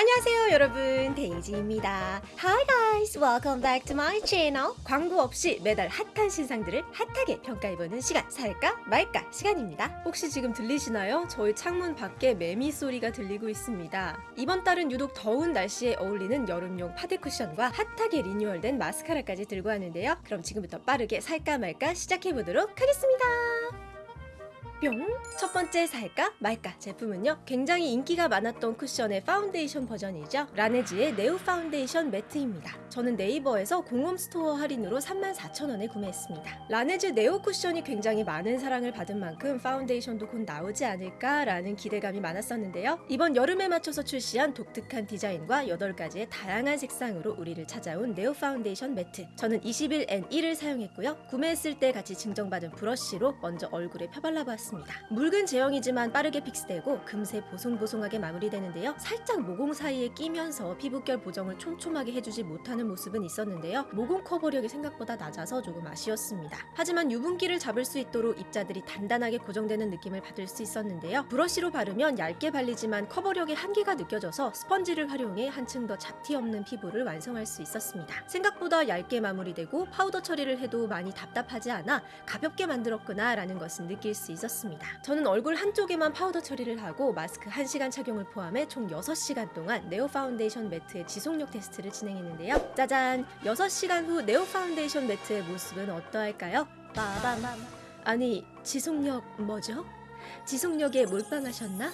안녕하세요 여러분. 데이지입니다. Hi guys. Welcome back to my channel. 광고 없이 매달 핫한 신상들을 핫하게 평가해보는 시간. 살까 말까 시간입니다. 혹시 지금 들리시나요? 저희 창문 밖에 매미 소리가 들리고 있습니다. 이번 달은 유독 더운 날씨에 어울리는 여름용 파데 쿠션과 핫하게 리뉴얼된 마스카라까지 들고 왔는데요. 그럼 지금부터 빠르게 살까 말까 시작해보도록 하겠습니다 뿅! 첫 번째 살까 말까 제품은요 굉장히 인기가 많았던 쿠션의 파운데이션 버전이죠. 라네즈의 네오 파운데이션 매트입니다. 저는 네이버에서 공홈 스토어 할인으로 34,000원에 구매했습니다. 라네즈 네오 쿠션이 굉장히 많은 사랑을 받은 만큼 파운데이션도 곧 나오지 않을까 라는 기대감이 많았었는데요. 이번 여름에 맞춰서 출시한 독특한 디자인과 8가지의 다양한 색상으로 우리를 찾아온 네오 파운데이션 매트. 저는 21N1을 사용했고요. 구매했을 때 같이 증정받은 브러쉬로 먼저 얼굴에 펴발라보았습니다 있습니다. 묽은 제형이지만 빠르게 fix되고 금세 보송보송하게 마무리되는데요. 살짝 모공 사이에 끼면서 피부결 보정을 촘촘하게 해주지 못하는 모습은 있었는데요. 모공 커버력이 생각보다 낮아서 조금 아쉬웠습니다. 하지만 유분기를 잡을 수 있도록 입자들이 단단하게 고정되는 느낌을 받을 수 있었는데요. 브러쉬로 바르면 얇게 발리지만 커버력의 한계가 느껴져서 스펀지를 활용해 한층 더 잡티 없는 피부를 완성할 수 있었습니다. 생각보다 얇게 마무리되고 파우더 처리를 해도 많이 답답하지 않아 가볍게 만들었구나 라는 것은 느낄 수 있었습니다. 있었습니다. 저는 얼굴 한쪽에만 파우더 처리를 하고 마스크 1시간 착용을 포함해 총 6시간 동안 네오 파운데이션 매트의 지속력 테스트를 진행했는데요. 짜잔! 6시간 후 네오 파운데이션 매트의 모습은 어떠할까요? 빠밤! 아니, 지속력 뭐죠? 지속력에 몰빵하셨나?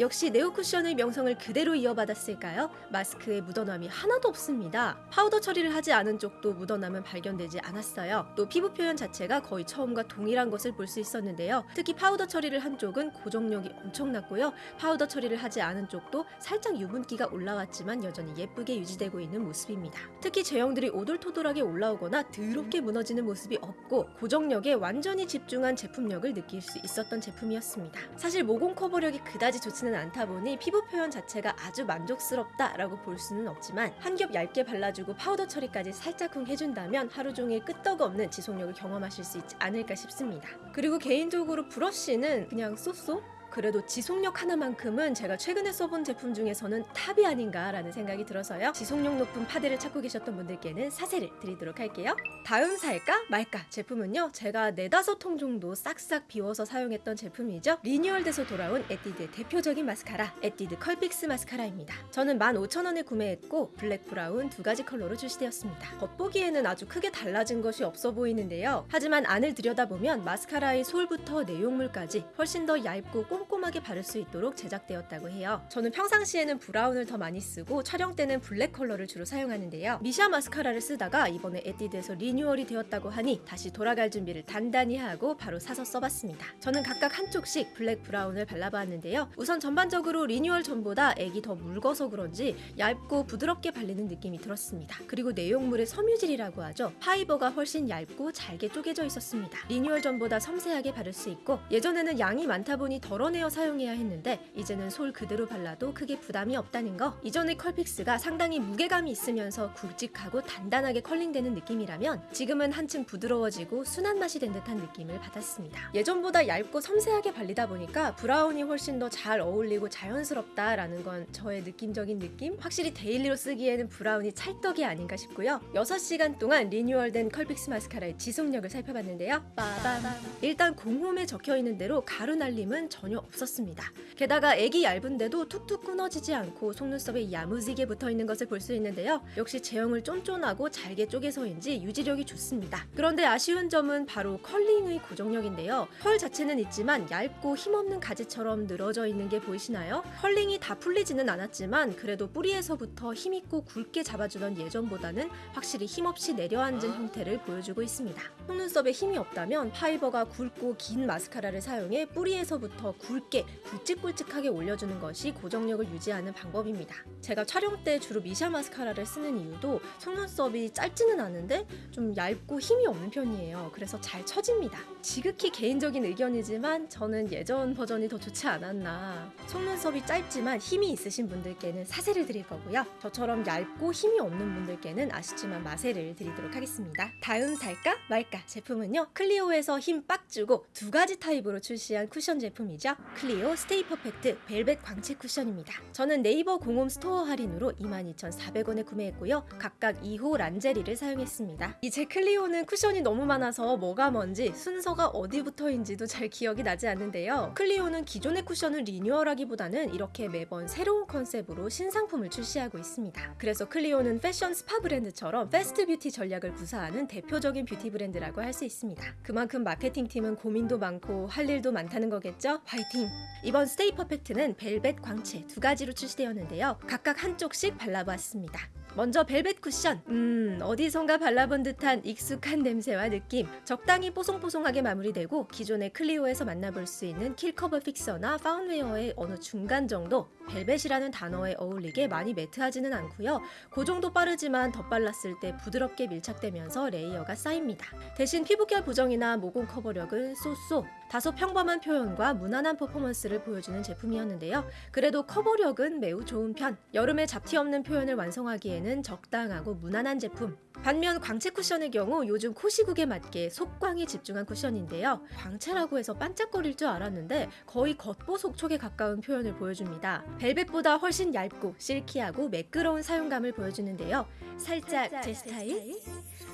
역시 네오쿠션의 명성을 그대로 이어받았을까요? 마스크에 묻어남이 하나도 없습니다. 파우더 처리를 하지 않은 쪽도 묻어남은 발견되지 않았어요. 또 피부 표현 자체가 거의 처음과 동일한 것을 볼 수 있었는데요. 특히 파우더 처리를 한 쪽은 고정력이 엄청났고요. 파우더 처리를 하지 않은 쪽도 살짝 유분기가 올라왔지만 여전히 예쁘게 유지되고 있는 모습입니다. 특히 제형들이 오돌토돌하게 올라오거나 더럽게 무너지는 모습이 없고 고정력에 완전히 집중한 제품력을 느낄 수 있었던 제품이었습니다. 사실 모공 커버력이 그다지 좋지는 많지는 않다 보니 피부 표현 자체가 아주 만족스럽다라고 볼 수는 없지만 한 겹 얇게 발라주고 파우더 처리까지 살짝쿵 해준다면 하루 종일 끄떡없는 지속력을 경험하실 수 있지 않을까 싶습니다. 그리고 개인적으로 브러쉬는 그냥 so so 그래도 지속력 하나만큼은 제가 최근에 써본 제품 중에서는 탑이 아닌가라는 생각이 들어서요. 지속력 높은 파데를 찾고 계셨던 분들께는 사세를 드리도록 할게요. 다음 살까 말까 제품은요. 제가 네다섯 통 정도 싹싹 비워서 사용했던 제품이죠. 리뉴얼돼서 돌아온 에뛰드의 대표적인 마스카라 에뛰드 컬픽스 마스카라입니다. 저는 15,000원에 구매했고 블랙 브라운 두 가지 컬러로 출시되었습니다. 겉보기에는 아주 크게 달라진 것이 없어 보이는데요. 하지만 안을 들여다보면 마스카라의 솔부터 내용물까지 훨씬 더 얇고 꼼 꼼꼼하게 바를 수 있도록 제작되었다고 해요. 저는 평상시에는 브라운을 더 많이 쓰고 촬영 때는 블랙 컬러를 주로 사용하는데요. 미샤 마스카라를 쓰다가 이번에 에뛰드에서 리뉴얼이 되었다고 하니 다시 돌아갈 준비를 단단히 하고 바로 사서 써봤습니다. 저는 각각 한쪽씩 블랙 브라운을 발라봤는데요. 우선 전반적으로 리뉴얼 전보다 액이 더 묽어서 그런지 얇고 부드럽게 발리는 느낌이 들었습니다. 그리고 내용물의 섬유질이라고 하죠. 파이버가 훨씬 얇고 잘게 쪼개져 있었습니다. 리뉴얼 전보다 섬세하게 바를 수 있고 예전에는 양이 많다 보니 덜어 덜어내어 사용해야 했는데 이제는 솔 그대로 발라도 크게 부담이 없다는 거. 이전의 컬픽스가 상당히 무게감이 있으면서 굵직하고 단단하게 컬링되는 느낌이라면 지금은 한층 부드러워지고 순한 맛이 된 듯한 느낌을 받았습니다. 예전보다 얇고 섬세하게 발리다 보니까 브라운이 훨씬 더 잘 어울리고 자연스럽다라는 건 저의 느낌적인 느낌? 확실히 daily로 쓰기에는 브라운이 찰떡이 아닌가 싶고요. 6시간 동안 리뉴얼된 컬픽스 마스카라의 지속력을 살펴봤는데요. 빠밤. 일단 공홈에 적혀있는 대로 가루 날림은 전혀 없었습니다. 게다가 액이 얇은데도 툭툭 끊어지지 않고 속눈썹에 야무지게 붙어있는 것을 볼 수 있는데요. 역시 제형을 쫀쫀하고 잘게 쪼개서인지 유지력이 좋습니다. 그런데 아쉬운 점은 바로 컬링의 고정력인데요. 컬 자체는 있지만 얇고 힘없는 가지처럼 늘어져 있는 게 보이시나요? 컬링이 다 풀리지는 않았지만 그래도 뿌리에서부터 힘있고 굵게 잡아주던 예전보다는 확실히 힘없이 내려앉은 형태를 보여주고 있습니다. 속눈썹에 힘이 없다면 파이버가 굵고 긴 마스카라를 사용해 뿌리에서부터 굵게 굵직굵직하게 올려주는 것이 고정력을 유지하는 방법입니다. 제가 촬영 때 주로 미샤 마스카라를 쓰는 이유도 속눈썹이 짧지는 않은데 좀 얇고 힘이 없는 편이에요. 그래서 잘 처집니다. 지극히 개인적인 의견이지만 저는 예전 버전이 더 좋지 않았나. 속눈썹이 짧지만 힘이 있으신 분들께는 사세를 드릴 거고요. 저처럼 얇고 힘이 없는 분들께는 아쉽지만 마세를 드리도록 하겠습니다. 다음 살까 말까 제품은요. 클리오에서 힘 빡 주고 두 가지 타입으로 출시한 쿠션 제품이죠. 클리오 스테이 퍼펙트 벨벳 광채 쿠션입니다. 저는 네이버 공홈 스토어 할인으로 22,400원에 구매했고요. 각각 2호 란제리를 사용했습니다. 이제 클리오는 쿠션이 너무 많아서 뭐가 뭔지 순서가 어디부터인지도 잘 기억이 나지 않는데요. 클리오는 기존의 쿠션을 리뉴얼하기보다는 이렇게 매번 새로운 컨셉으로 신상품을 출시하고 있습니다. 그래서 클리오는 패션 스파 브랜드처럼 fast beauty 전략을 구사하는 대표적인 뷰티 브랜드라고 할 수 있습니다. 그만큼 마케팅팀은 고민도 많고 할 일도 많다는 거겠죠? 화이 팅! 이번 스테이 퍼펙트는 벨벳 광채 두 가지로 출시되었는데요. 각각 한쪽씩 발라보았습니다. 먼저 벨벳 쿠션. 음, 어디선가 발라본 듯한 익숙한 냄새와 느낌. 적당히 뽀송뽀송하게 마무리되고 기존의 클리오에서 만나볼 수 있는 킬커버 픽서나 파운웨어의 어느 중간 정도. 벨벳이라는 단어에 어울리게 많이 매트하지는 않고요. 건조도 빠르지만 덧발랐을 때 부드럽게 밀착되면서 layer가 쌓입니다. 대신 피부결 보정이나 모공 커버력은 so so. 다소 평범한 표현과 무난한 퍼포먼스를 보여주는 제품이었는데요. 그래도 커버력은 매우 좋은 편. 여름에 잡티 없는 표현을 완성하기에는 적당하고 무난한 제품. 반면 광채 쿠션의 경우 요즘 코 시국에 맞게 속광에 집중한 쿠션인데요. 광채라고 해서 반짝거릴 줄 알았는데 거의 겉보속촉에 가까운 표현을 보여줍니다. 벨벳보다 훨씬 얇고 실키하고 매끄러운 사용감을 보여주는데요. 살짝 제 스타일?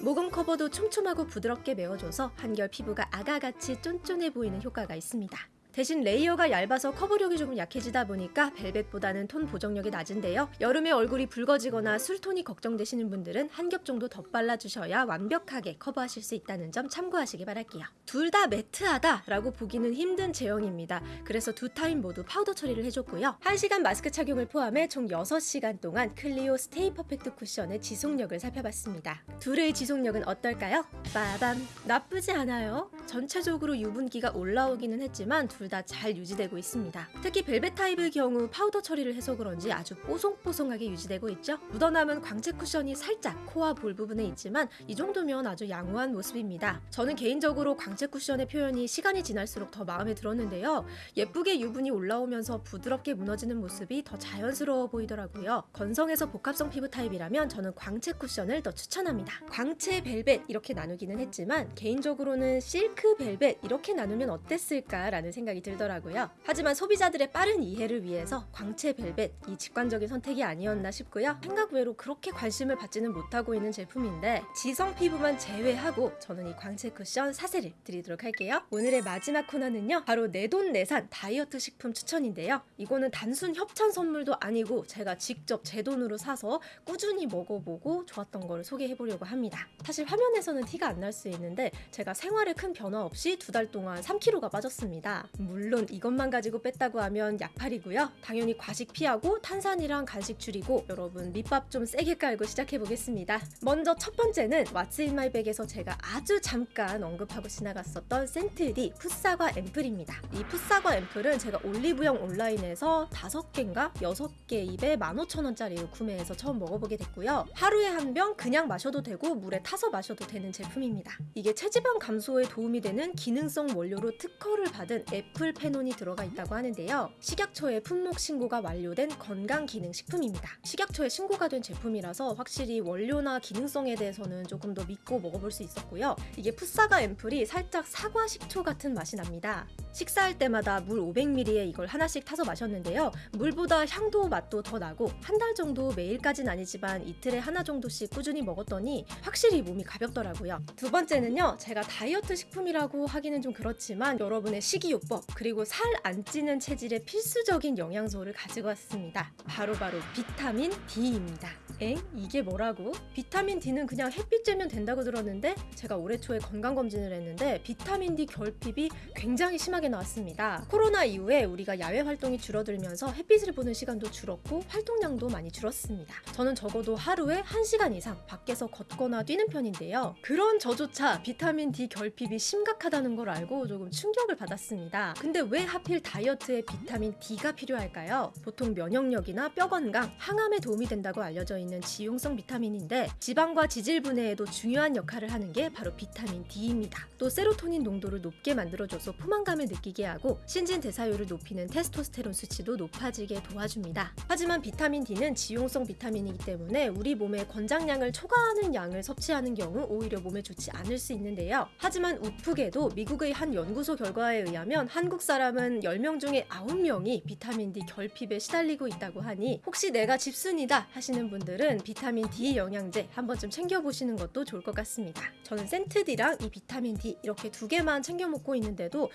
모공 커버도 촘촘하고 부드럽게 메워줘서 한결 피부가 아가같이 쫀쫀해 보 이는 효과가 있습니다. 대신 layer가 얇아서 커버력이 조금 약해지다 보니까 벨벳보다는 톤 보정력이 낮은데요. 여름에 얼굴이 붉어지거나 술톤이 걱정되시는 분들은 한 겹 정도 더 발라주셔야 완벽하게 커버하실 수 있다는 점 참고하시기 바랄게요. 둘 다 매트하다 라고 보기는 힘든 제형입니다. 그래서 두 타입 모두 파우더 처리를 해줬고요. 1시간 마스크 착용을 포함해 총 6시간 동안 클리오 스테이 퍼펙트 쿠션의 지속력을 살펴봤습니다. 둘의 지속력은 어떨까요? 빠밤! 나쁘지 않아요. 전체적으로 유분기가 올라오기는 했지만 둘 다 잘 유지되고 있습니다. 특히 벨벳 타입의 경우 파우더 처리를 해서 그런지 아주 뽀송뽀송하게 유지되고 있죠. 묻어남은 광채 쿠션이 살짝 코와 볼 부분에 있지만 이 정도면 아주 양호한 모습입니다. 저는 개인적으로 광채 쿠션의 표현이 시간이 지날수록 더 마음에 들었는데요. 예쁘게 유분이 올라오면서 부드럽게 무너지는 모습이 더 자연스러워 보이더라고요. 건성에서 복합성 피부 타입이라면 저는 광채 쿠션을 더 추천합니다. 광채 벨벳 이렇게 나누기는 했지만 개인적으로는 실크 벨벳 이렇게 나누면 어땠을까라는 생각이 들더라고요. 하지만 소비자들의 빠른 이해를 위해서 광채 벨벳 이 직관적인 선택이 아니었나 싶고요. 생각 외로 그렇게 관심을 받지는 못하고 있는 제품인데 지성 피부만 제외하고 저는 이 광채 쿠션 사세를 드리도록 할게요. 오늘의 마지막 코너는요. 바로 내돈내산 다이어트 식품 추천인데요. 이거는 단순 협찬 선물도 아니고 제가 직접 제 돈으로 사서 꾸준히 먹어보고 좋았던 거를 소개해보려고 합니다. 사실 화면에서는 티가 안 날 수 있는데 제가 생활에 큰 변화 없이 두 달 동안 3kg가 빠졌습니다. 물론 이것만 가지고 뺐다고 하면 약팔이고요. 당연히 과식 피하고 탄산이랑 간식 줄이고 여러분 밑밥 좀 세게 깔고 시작해 보겠습니다. 먼저 첫 번째는 What's in my bag에서 제가 아주 잠깐 언급하고 지나갔었던 센트디 풋사과 앰플입니다. 이 풋사과 앰플은 제가 올리브영 온라인에서 5개인가 6개 입에 15,000원짜리로 구매해서 처음 먹어보게 됐고요. 하루에 한 병 그냥 마셔도 되고 물에 타서 마셔도 되는 제품입니다. 이게 체지방 감소에 도움이 되는 기능성 원료로 특허를 받은 애플 페논이 들어가 있다고 하는데요. 식약처에 품목 신고가 완료된 건강 기능 식품입니다. 식약처에 신고가 된 제품이라서 확실히 원료나 기능성에 대해서는 조금 더 믿고 먹어볼 수 있었고요. 이게 풋사과 앰플이 살짝 사과 식초 같은 맛이 납니다. 식사할 때마다 물 500ml에 이걸 하나씩 타서 마셨는데요. 물보다 향도 맛도 더 나고 한 달 정도 매일까진 아니지만 이틀에 하나 정도씩 꾸준히 먹었더니 확실히 몸이 가볍더라고요. 두 번째는요. 제가 다이어트 식품이라고 하기는 좀 그렇지만 여러분의 식이요법 그리고 살 안 찌는 체질에 필수적인 영양소를 가지고 왔습니다. 바로 바로 비타민 D입니다. 엥? 이게 뭐라고? 비타민 D는 그냥 햇빛 쬐면 된다고 들었는데 제가 올해 초에 건강검진을 했는데 비타민 D 결핍이 굉장히 심하게 나왔습니다. 코로나 이후에 우리가 야외 활동이 줄어들면서 햇빛을 보는 시간도 줄었고 활동량도 많이 줄었습니다. 저는 적어도 하루에 1시간 이상 밖에서 걷거나 뛰는 편인데요. 그런 저조차 비타민 D 결핍이 심각하다는 걸 알고 조금 충격을 받았습니다. 근데 왜 하필 다이어트에 비타민 D가 필요할까요? 보통 면역력이나 뼈 건강, 항암에 도움이 된다고 알려져 있는 지용성 비타민인데 지방과 지질 분해에도 중요한 역할을 하는 게 바로 비타민 D입니다. 또 세로토닌 농도를 높게 만들어줘서 포만감을 느끼게 하고 신진 대사율을 높이는 테스토스테론 수치도 높아지게 도와줍니다. 하지만 비타민 D는 지용성 비타민이기 때문에 우리 몸의 권장량을 초과하는 양을 섭취하는 경우 오히려 몸에 좋지 않을 수 있는데요. 하지만 우프게도 미국의 한 연구소 결과에 의하면 한국 사람은 10명 중에 9명이 비타민 D 결핍에 시달리고 있다고 하니 혹시 내가 집순이다 하시는 분들은 비타민 D 영양제 한 번쯤 챙겨보시는 것도 좋을 것 같습니다. 저는 센트디랑 이 비타민 D 이렇게 두 개만 챙겨 먹고 있는데도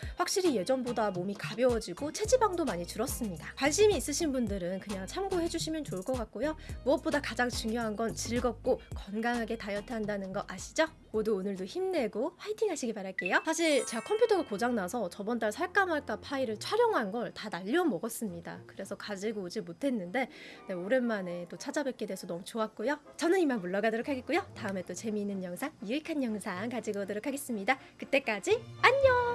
확실히 예전보다 몸이 가벼워지고 체지방도 많이 줄었습니다. 관심이 있으신 분들은 그냥 참고해 주시면 좋을 것 같고요. 무엇보다 가장 중요한 건 즐겁고 건강하게 다이어트 한다는 거 아시죠? 모두 오늘도 힘내고 화이팅 하시기 바랄게요. 사실 제가 컴퓨터가 고장나서 저번 달 살까 말까 파일을 촬영한 걸 다 날려 먹었습니다. 그래서 가지고 오지 못했는데 네, 오랜만에 또 찾아뵙게 돼서 너무 좋았고요. 저는 이만 물러가도록 하겠고요. 다음에 또 재미있는 영상, 유익한 영상 가지고 오도록 하겠습니다. 그때까지 안녕!